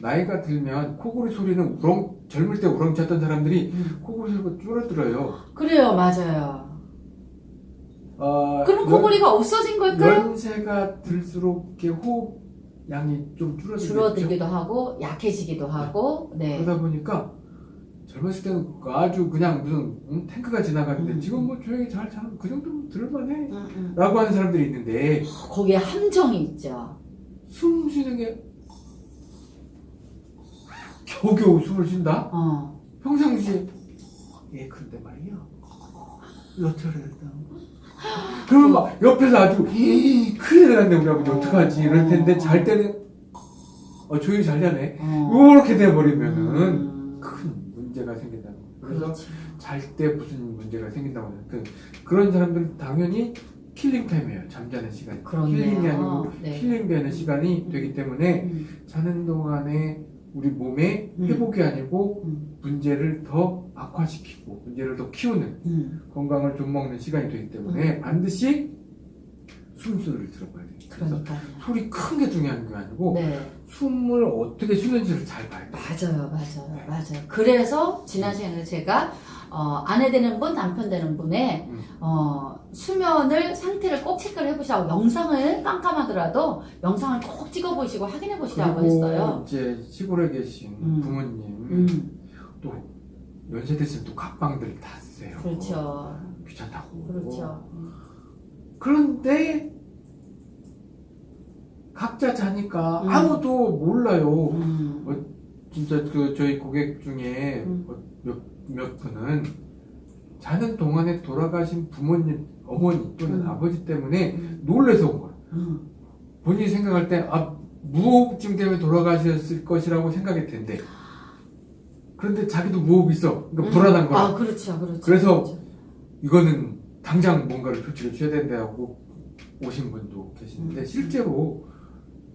나이가 들면 코골이 소리는 우렁 젊을 때 우렁쳤던 사람들이 음. 코골이 소리가 줄어들어요. 그래요, 맞아요. 어, 그럼 코골이가 없어진 걸까요? 연세가 들수록 이렇게 호흡 양이 좀 줄어들겠죠. 줄어들기도 하고 약해지기도 하고, 네. 그러다 보니까 젊었을 때는 아주 그냥 무슨 응? 탱크가 지나가는데 음. 지금 뭐 조용히 잘 자는 그 정도면 들을만해 음, 음. 라고 하는 사람들이 있는데 거기에 함정이 있죠. 숨 쉬는 게 겨우겨우 숨을 쉰다? 어. 평상시에 예 그런데 말이야 여차례다 그러면 막 옆에서 아주 이 큰일 났네 우리 아버지 어떡하지 이럴 텐데 잘 때는 어 조용히 잘 자네 어. 이렇게 돼버리면은 음. 큰 문제가 생긴다는 거예요 그래서 그렇지. 잘때 무슨 문제가 생긴다고 하는 그, 그런 사람들은 당연히 killing time이에요 잠자는 시간이 그렇네요. 힐링이 아니고 네. 힐링되는 시간이 되기 때문에 음. 자는 동안에 우리 몸에 음. 회복이 아니고 음. 문제를 더 악화시키고 문제를 더 키우는 음. 건강을 좀 먹는 시간이 되기 때문에 반드시 숨소리를 들어봐야 돼요. 그래서. 소리 큰 게 중요한 게 아니고 네. 숨을 어떻게 쉬는지를 잘 봐야 돼요. 맞아요, 맞아요, 맞아요. 그래서 지난 시간에 제가 어, 아내 되는 분, 남편 되는 분의 음. 어, 수면을 상태를 꼭 체크를 해보시라고 영상을 깜깜하더라도 영상을 꼭 찍어보시고 확인해 보시라고 했어요. 이제 시골에 계신 음. 부모님 음, 또 연세 됐으면 또 각방들 다 쓰세요. 그렇죠, 귀찮다고. 그렇죠. 그런데 각자 자니까 음. 아무도 몰라요. 음, 어, 진짜 그 저희 고객 중에 음. 어, 몇, 몇 분은 자는 동안에 돌아가신 부모님, 어머니 또는 음. 아버지 때문에 음, 놀래서 온 거예요. 음. 본인이 생각할 때, 아, 무호흡증 때문에 돌아가셨을 것이라고 생각할 텐데. 그런데 자기도 무호흡 있어. 그러니까 불안한 거야. 아, 그렇죠, 그렇죠. 그래서 그렇죠. 이거는 당장 뭔가를 조치를 취해야 된다고 오신 분도 계시는데 음. 실제로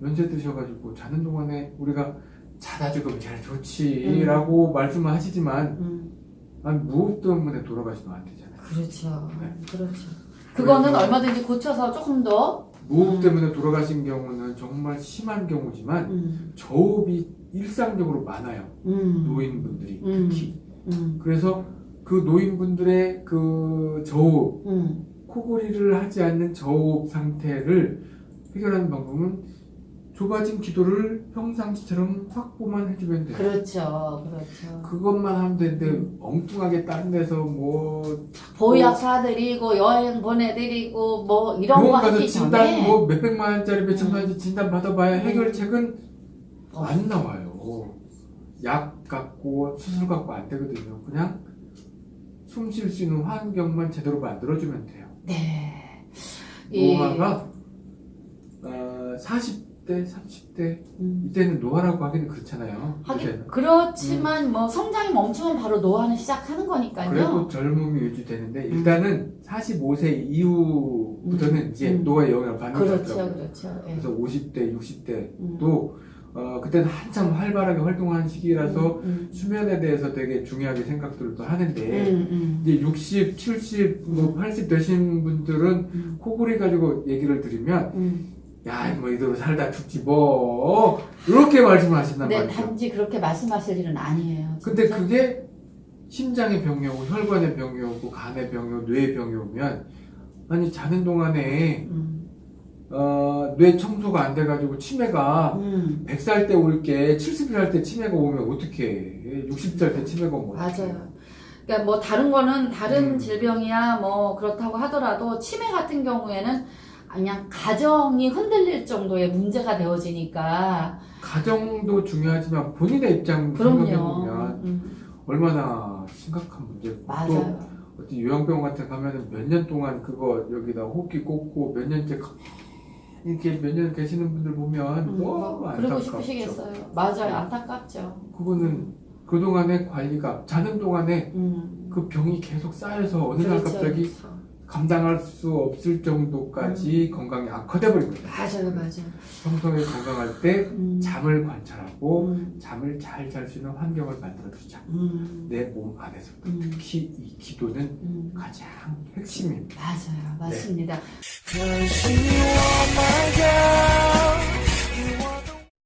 연세 드셔가지고 자는 동안에 우리가 자다 죽으면 제일 좋지라고 말씀을 하시지만 음, 아니, 무호흡 때문에 돌아가시면 안 되잖아요. 그렇죠, 네. 그렇죠. 그거는 얼마든지 고쳐서 조금 더 무호흡 음. 때문에 돌아가신 경우는 정말 심한 경우지만 음, 저호흡이 일상적으로 많아요. 음, 노인분들이 음. 특히. 음, 그래서 그 노인분들의 그 저호흡, 음. 코골이를 하지 않는 저호흡 상태를 해결하는 방법은 좁아진 기도를 평상시처럼 확보만 해주면 돼요. 그렇죠, 그렇죠. 그것만 하면 되는데 엉뚱하게 다른 데서 뭐 보약 사드리고 여행 보내드리고 뭐 이런 거 하기 진단 전에 뭐 몇백만 원짜리 몇천만 원짜리 진단 받아봐야 음. 해결책은 어. 안 나와요. 약 갖고 수술 갖고 안 되거든요. 그냥 숨 쉴 수 있는 환경만 제대로 만들어주면 돼요. 네. 이- 노화가 어, 40 대, 30대 음. 이때는 노화라고 하기는 그렇잖아요. 하긴. 그렇지만 뭐 성장이 멈추면 바로 노화는 시작하는 거니까요. 그래도 젊음이 유지되는데 일단은 45세 이후부터는 음. 이제 음. 노화의 영향을 받는 것 그렇죠. 그렇죠. 예. 그래서 50대, 60대도 음. 어, 그때는 한참 활발하게 활동하는 시기라서 음, 수면에 대해서 되게 중요하게 생각들을 또 하는데 음, 음, 이제 60, 70, 뭐 80 되신 분들은 음, 코골이 가지고 얘기를 드리면 음. 야, 뭐 이대로 살다 죽지 뭐 이렇게 말씀을 하신단 네, 말이죠. 단지 그렇게 말씀하실 일은 아니에요. 근데 진짜. 그게 심장의 병이 오고 혈관의 병이 오고 간의 병이 오고 뇌의 병이 오면 아니 자는 동안에 음, 어, 뇌 청소가 안 돼가지고 치매가 음, 100살 때 올 게 70살 때 치매가 오면 어떻게 해? 60살 때 치매가 오면? 맞아요. 그러니까 뭐 다른 거는 다른 음. 질병이야 뭐 그렇다고 하더라도 치매 같은 경우에는 그냥 가정이 흔들릴 정도의 문제가 되어지니까 가정도 중요하지만 본인의 입장 생각해 그럼요. 보면 음, 얼마나 심각한 문제고 또 맞아요. 어떤 요양병 같은 데 가면은 몇 년 동안 그거 여기다 호흡기 꽂고 몇 년째 가- 이렇게 몇 년 계시는 분들 보면 음, 너무 그러고 안타깝죠. 싶으시겠어요. 맞아요. 안타깝죠. 그거는 그 동안의 관리가 자는 동안에 음. 그 병이 계속 쌓여서 어느 날 그렇죠, 갑자기 그렇죠. 감당할 수 없을 정도까지 음. 건강이 악화돼 버리고 맞아요, 맞아요. 평소에 건강할 때 음. 잠을 관찰하고 음. 잠을 잘 잘 수 있는 환경을 만들어 주자. 음. 내몸 안에서 음. 특히 이 기도는 음. 가장 핵심입니다. 맞아요, 맞습니다. 네.